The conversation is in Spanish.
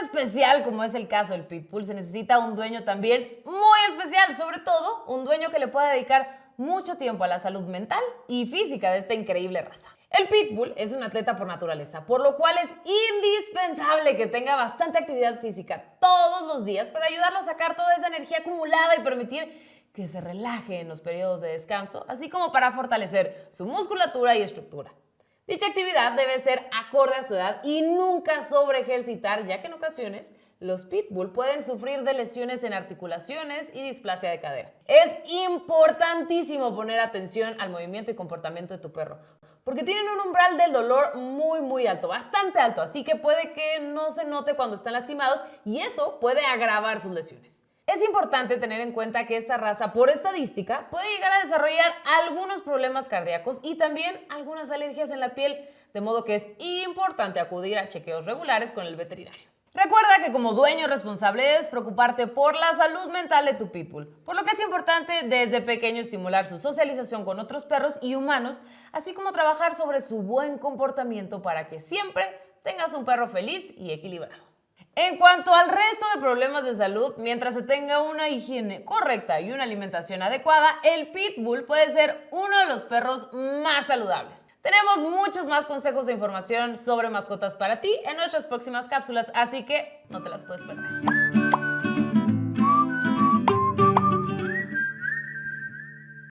especial como es el caso del Pitbull, se necesita un dueño también muy especial, sobre todo un dueño que le pueda dedicar mucho tiempo a la salud mental y física de esta increíble raza. El Pitbull es un atleta por naturaleza, por lo cual es indispensable que tenga bastante actividad física todos los días para ayudarlo a sacar toda esa energía acumulada y permitir que se relaje en los periodos de descanso, así como para fortalecer su musculatura y estructura. Dicha actividad debe ser acorde a su edad y nunca sobre ejercitar, ya que en ocasiones los pitbull pueden sufrir de lesiones en articulaciones y displasia de cadera. Es importantísimo poner atención al movimiento y comportamiento de tu perro, porque tienen un umbral del dolor muy muy alto, bastante alto, así que puede que no se note cuando están lastimados y eso puede agravar sus lesiones. Es importante tener en cuenta que esta raza, por estadística, puede llegar a desarrollar algunos problemas cardíacos y también algunas alergias en la piel, de modo que es importante acudir a chequeos regulares con el veterinario. Recuerda que como dueño responsable debes preocuparte por la salud mental de tu pitbull, por lo que es importante desde pequeño estimular su socialización con otros perros y humanos, así como trabajar sobre su buen comportamiento para que siempre tengas un perro feliz y equilibrado. En cuanto al resto de problemas de salud, mientras se tenga una higiene correcta y una alimentación adecuada, el Pitbull puede ser uno de los perros más saludables. Tenemos muchos más consejos e información sobre mascotas para ti en nuestras próximas cápsulas, así que no te las puedes perder.